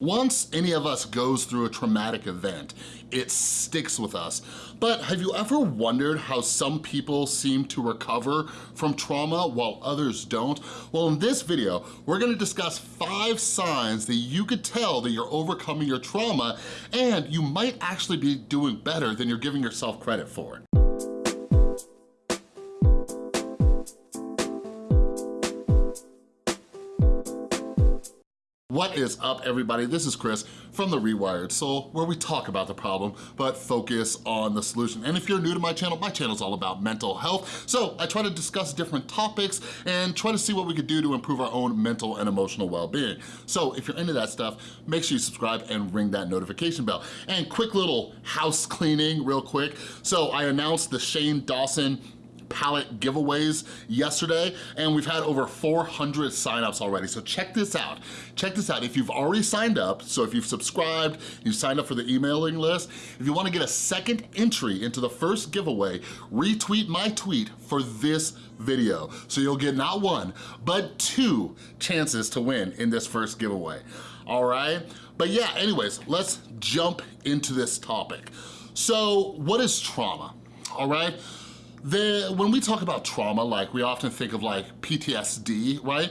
Once any of us goes through a traumatic event, it sticks with us. But have you ever wondered how some people seem to recover from trauma while others don't? Well, in this video, we're gonna discuss five signs that you could tell that you're overcoming your trauma and you might actually be doing better than you're giving yourself credit for. What is up, everybody? This is Chris from The Rewired Soul, where we talk about the problem, but focus on the solution. And if you're new to my channel, my channel is all about mental health. So I try to discuss different topics and try to see what we could do to improve our own mental and emotional well-being. So if you're into that stuff, make sure you subscribe and ring that notification bell. And quick little house cleaning real quick. So I announced the Shane Dawson palette giveaways yesterday, and we've had over 400 signups already. So check this out. Check this out. If you've already signed up, so if you've subscribed, you signed up for the emailing list, if you wanna get a second entry into the first giveaway, retweet my tweet for this video. So you'll get not one, but two chances to win in this first giveaway, all right? But yeah, anyways, let's jump into this topic. So what is trauma, all right? When we talk about trauma, like we often think of like PTSD, right?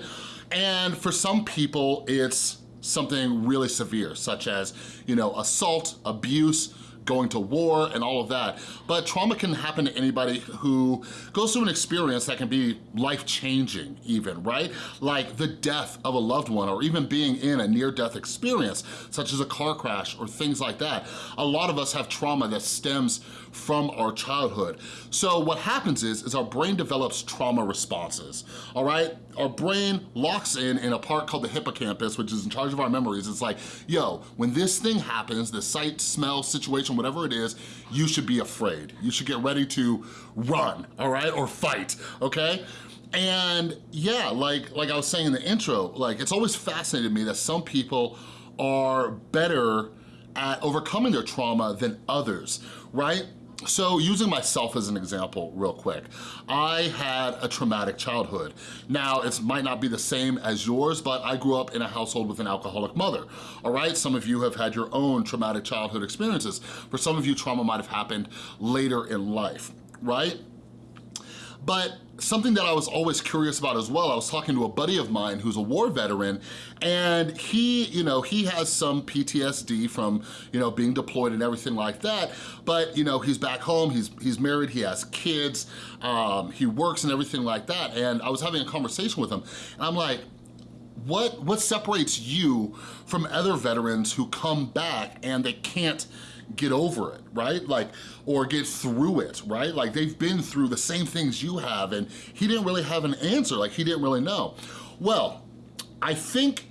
And for some people, it's something really severe, such as, you know, assault, abuse, going to war and all of that. But trauma can happen to anybody who goes through an experience that can be life-changing even, right? Like the death of a loved one or even being in a near-death experience, such as a car crash or things like that. A lot of us have trauma that stems from our childhood. So what happens is, is our brain develops trauma responses, all right? Our brain locks in in a part called the hippocampus, which is in charge of our memories. It's like, yo, when this thing happens, the sight, smell, situation, whatever it is, you should be afraid. You should get ready to run, all right, or fight, okay? And yeah, like, like I was saying in the intro, like it's always fascinated me that some people are better at overcoming their trauma than others, right? So using myself as an example real quick, I had a traumatic childhood. Now, it might not be the same as yours, but I grew up in a household with an alcoholic mother, all right? Some of you have had your own traumatic childhood experiences. For some of you, trauma might have happened later in life, right? But something that I was always curious about as well, I was talking to a buddy of mine who's a war veteran and he, you know, he has some PTSD from, you know, being deployed and everything like that, but, you know, he's back home, he's, he's married, he has kids, um, he works and everything like that, and I was having a conversation with him, and I'm like, what, what separates you from other veterans who come back and they can't get over it, right? Like, or get through it, right? Like they've been through the same things you have and he didn't really have an answer, like he didn't really know. Well, I think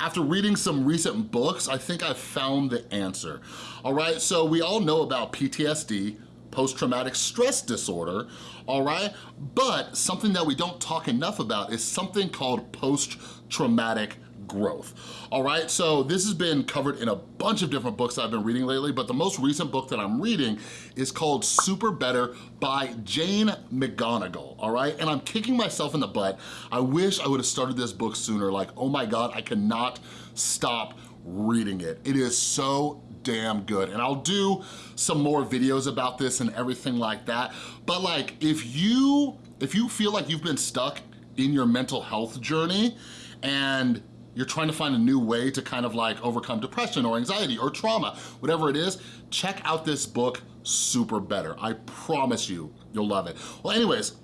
after reading some recent books, I think I've found the answer. All right, so we all know about PTSD, post-traumatic stress disorder, all right? But something that we don't talk enough about is something called post-traumatic growth. All right, so this has been covered in a bunch of different books I've been reading lately, but the most recent book that I'm reading is called Super Better by Jane McGonigal, all right? And I'm kicking myself in the butt. I wish I would have started this book sooner. Like, oh my God, I cannot stop reading it. It is so damn good. And I'll do some more videos about this and everything like that. But like, if you, if you feel like you've been stuck in your mental health journey and you're trying to find a new way to kind of like overcome depression or anxiety or trauma, whatever it is, check out this book, Super Better. I promise you, you'll love it. Well, anyways,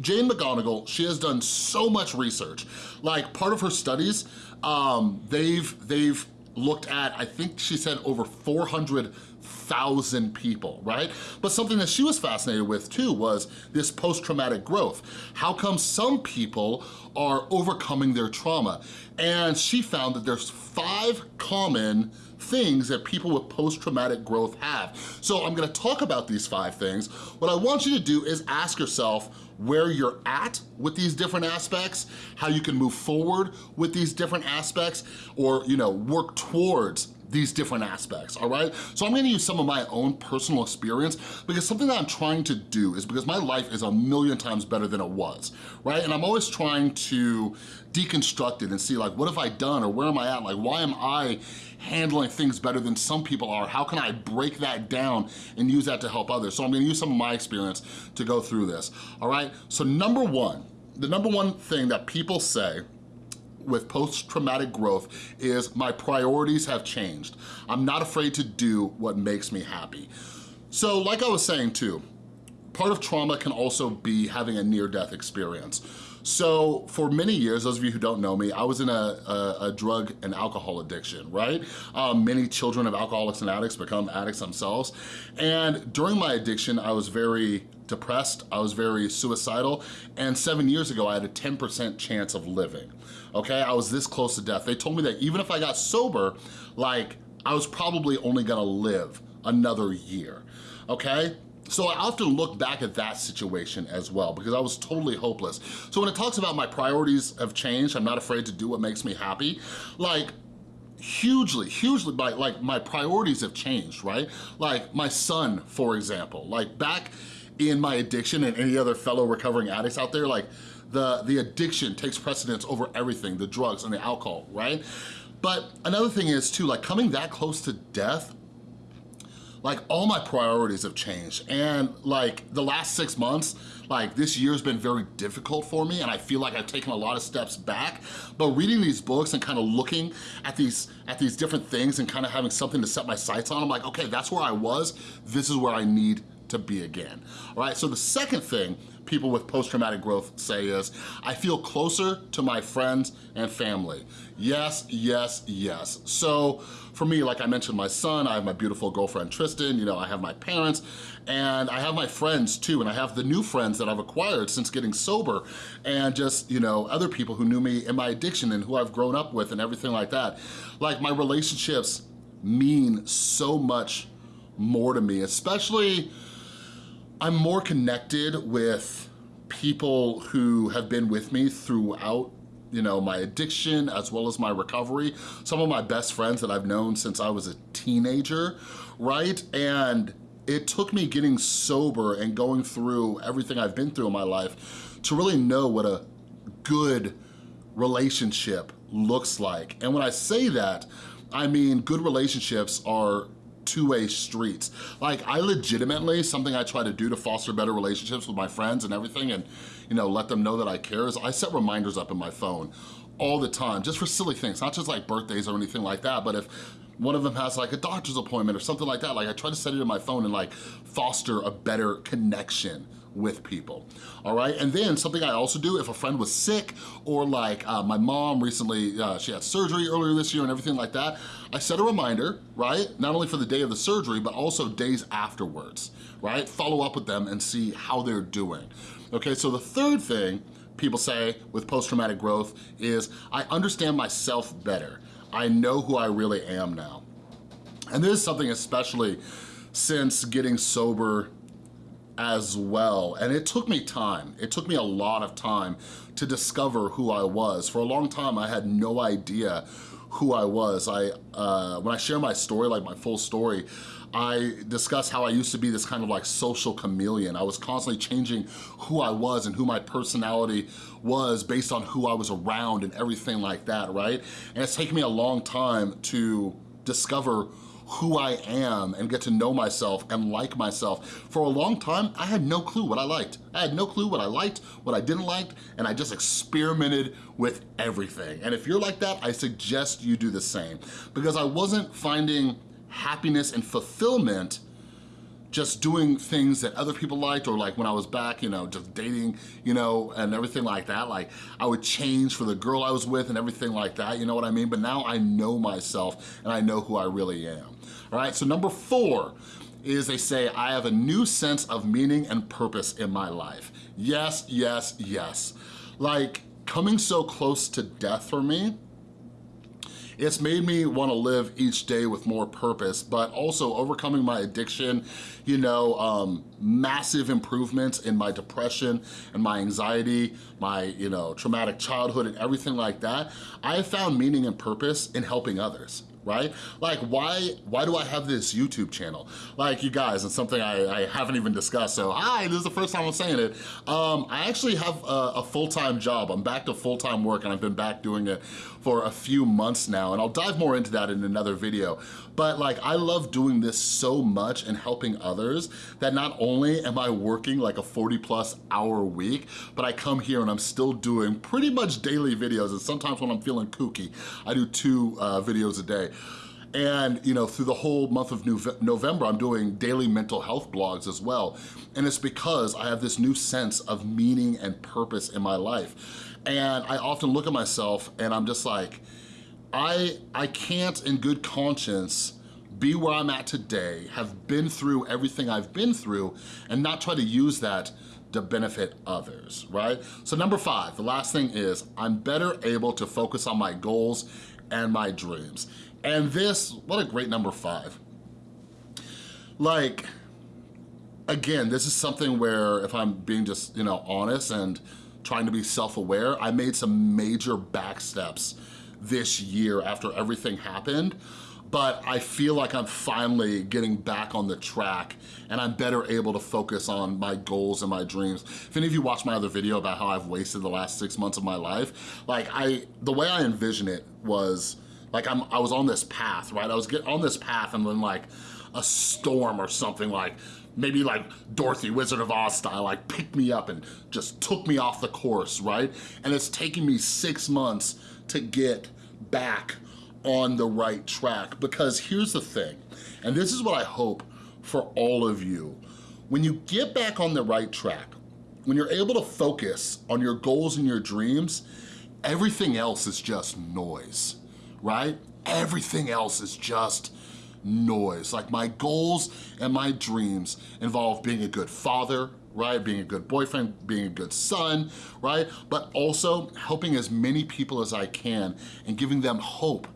Jane McGonigal, she has done so much research. Like part of her studies, um, they've, they've looked at, I think she said over 400,000 people, right? But something that she was fascinated with too was this post-traumatic growth. How come some people are overcoming their trauma? And she found that there's five common things that people with post-traumatic growth have. So I'm gonna talk about these five things. What I want you to do is ask yourself where you're at with these different aspects, how you can move forward with these different aspects, or you know, work towards these different aspects, all right? So I'm gonna use some of my own personal experience because something that I'm trying to do is because my life is a million times better than it was, right? And I'm always trying to deconstruct it and see like, what have I done or where am I at? Like, why am I handling things better than some people are? How can I break that down and use that to help others? So I'm gonna use some of my experience to go through this, all right? So number one, the number one thing that people say with post-traumatic growth is my priorities have changed. I'm not afraid to do what makes me happy. So like I was saying too, part of trauma can also be having a near-death experience. So for many years, those of you who don't know me, I was in a, a, a drug and alcohol addiction, right? Um, many children of alcoholics and addicts become addicts themselves. And during my addiction, I was very depressed, I was very suicidal, and seven years ago, I had a 10% chance of living, okay? I was this close to death. They told me that even if I got sober, like, I was probably only gonna live another year, okay? So I often look back at that situation as well because I was totally hopeless. So when it talks about my priorities have changed, I'm not afraid to do what makes me happy, like hugely, hugely, my, like my priorities have changed, right? Like my son, for example, like back in my addiction and any other fellow recovering addicts out there, like the, the addiction takes precedence over everything, the drugs and the alcohol, right? But another thing is too, like coming that close to death, like all my priorities have changed. And like the last six months, like this year's been very difficult for me and I feel like I've taken a lot of steps back. But reading these books and kind of looking at these, at these different things and kind of having something to set my sights on, I'm like, okay, that's where I was. This is where I need to be again. All right, so the second thing people with post-traumatic growth say is, I feel closer to my friends and family. Yes, yes, yes. So for me, like I mentioned, my son, I have my beautiful girlfriend, Tristan, you know, I have my parents, and I have my friends too, and I have the new friends that I've acquired since getting sober, and just, you know, other people who knew me in my addiction and who I've grown up with and everything like that. Like my relationships mean so much more to me, especially I'm more connected with people who have been with me throughout you know, my addiction as well as my recovery. Some of my best friends that I've known since I was a teenager, right? And it took me getting sober and going through everything I've been through in my life to really know what a good relationship looks like. And when I say that, I mean good relationships are two-way streets. Like I legitimately, something I try to do to foster better relationships with my friends and everything and you know, let them know that I care is I set reminders up in my phone all the time, just for silly things, not just like birthdays or anything like that, but if one of them has like a doctor's appointment or something like that, like I try to set it in my phone and like foster a better connection with people, all right? And then something I also do, if a friend was sick or like uh, my mom recently, uh, she had surgery earlier this year and everything like that, I set a reminder, right? Not only for the day of the surgery, but also days afterwards, right? Follow up with them and see how they're doing. Okay, so the third thing people say with post-traumatic growth is I understand myself better. I know who I really am now. And this is something especially since getting sober as well. And it took me time. It took me a lot of time to discover who I was. For a long time, I had no idea who I was. I uh, When I share my story, like my full story, I discuss how I used to be this kind of like social chameleon. I was constantly changing who I was and who my personality was based on who I was around and everything like that, right? And it's taken me a long time to discover who I am and get to know myself and like myself. For a long time, I had no clue what I liked. I had no clue what I liked, what I didn't like, and I just experimented with everything. And if you're like that, I suggest you do the same because I wasn't finding happiness and fulfillment just doing things that other people liked or like when I was back, you know, just dating, you know, and everything like that. Like I would change for the girl I was with and everything like that, you know what I mean? But now I know myself and I know who I really am. All right, so number four is they say, I have a new sense of meaning and purpose in my life. Yes, yes, yes. Like coming so close to death for me, it's made me wanna live each day with more purpose, but also overcoming my addiction, you know, um, massive improvements in my depression and my anxiety, my, you know, traumatic childhood and everything like that. I have found meaning and purpose in helping others right? Like why, why do I have this YouTube channel? Like you guys, it's something I, I haven't even discussed, so hi, this is the first time I'm saying it. Um, I actually have a, a full-time job. I'm back to full-time work and I've been back doing it for a few months now, and I'll dive more into that in another video. But like, I love doing this so much and helping others that not only am I working like a 40 plus hour week, but I come here and I'm still doing pretty much daily videos. And sometimes when I'm feeling kooky, I do two uh, videos a day. And you know, through the whole month of November, I'm doing daily mental health blogs as well. And it's because I have this new sense of meaning and purpose in my life. And I often look at myself and I'm just like, I, I can't in good conscience be where I'm at today, have been through everything I've been through, and not try to use that to benefit others, right? So number five, the last thing is, I'm better able to focus on my goals and my dreams. And this, what a great number five. Like, again, this is something where if I'm being just, you know, honest and trying to be self-aware, I made some major back steps this year after everything happened but I feel like I'm finally getting back on the track and I'm better able to focus on my goals and my dreams. If any of you watched my other video about how I've wasted the last six months of my life, like I, the way I envision it was like I'm, I was on this path, right? I was get, on this path and then like a storm or something like maybe like Dorothy, Wizard of Oz style, like picked me up and just took me off the course, right? And it's taking me six months to get back on the right track because here's the thing, and this is what I hope for all of you. When you get back on the right track, when you're able to focus on your goals and your dreams, everything else is just noise, right? Everything else is just noise. Like my goals and my dreams involve being a good father, right? Being a good boyfriend, being a good son, right? But also helping as many people as I can and giving them hope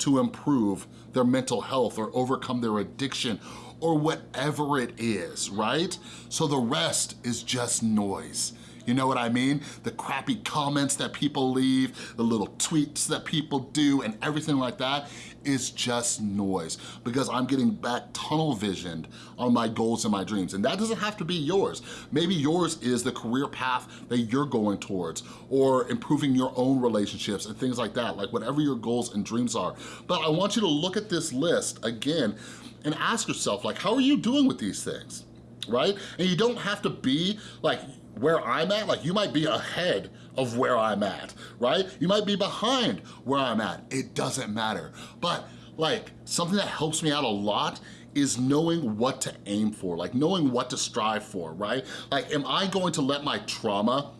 to improve their mental health or overcome their addiction or whatever it is, right? So the rest is just noise. You know what I mean? The crappy comments that people leave, the little tweets that people do and everything like that is just noise because I'm getting back tunnel visioned on my goals and my dreams. And that doesn't have to be yours. Maybe yours is the career path that you're going towards or improving your own relationships and things like that, like whatever your goals and dreams are. But I want you to look at this list again and ask yourself, like, how are you doing with these things? right? And you don't have to be like where I'm at, like you might be ahead of where I'm at, right? You might be behind where I'm at. It doesn't matter. But like something that helps me out a lot is knowing what to aim for, like knowing what to strive for, right? Like, am I going to let my trauma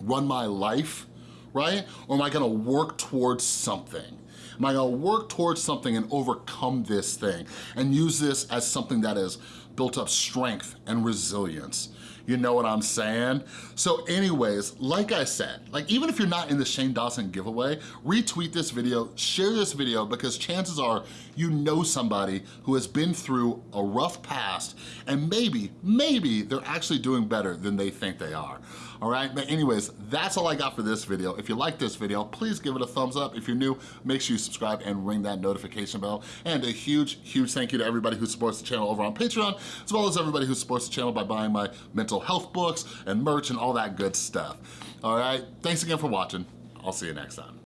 run my life, right? Or am I gonna work towards something? Am I gonna work towards something and overcome this thing and use this as something that has built up strength and resilience? You know what I'm saying? So anyways, like I said, like even if you're not in the Shane Dawson giveaway, retweet this video, share this video because chances are you know somebody who has been through a rough past and maybe, maybe they're actually doing better than they think they are. All right, but anyways, that's all I got for this video. If you like this video, please give it a thumbs up. If you're new, make sure you subscribe and ring that notification bell. And a huge, huge thank you to everybody who supports the channel over on Patreon, as well as everybody who supports the channel by buying my mental mental health books and merch and all that good stuff. All right, thanks again for watching. I'll see you next time.